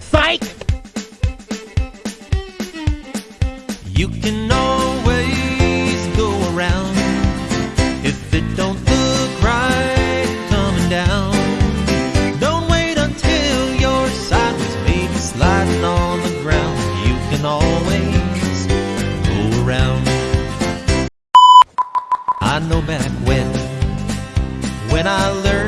Psych! You can always go around if it don't look right coming down. Don't wait until you're sideways, maybe sliding on the ground. You can always go around. I know back when, when I learned.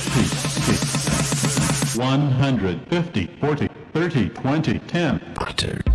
150, 40, 30, 20, 10. Doctor.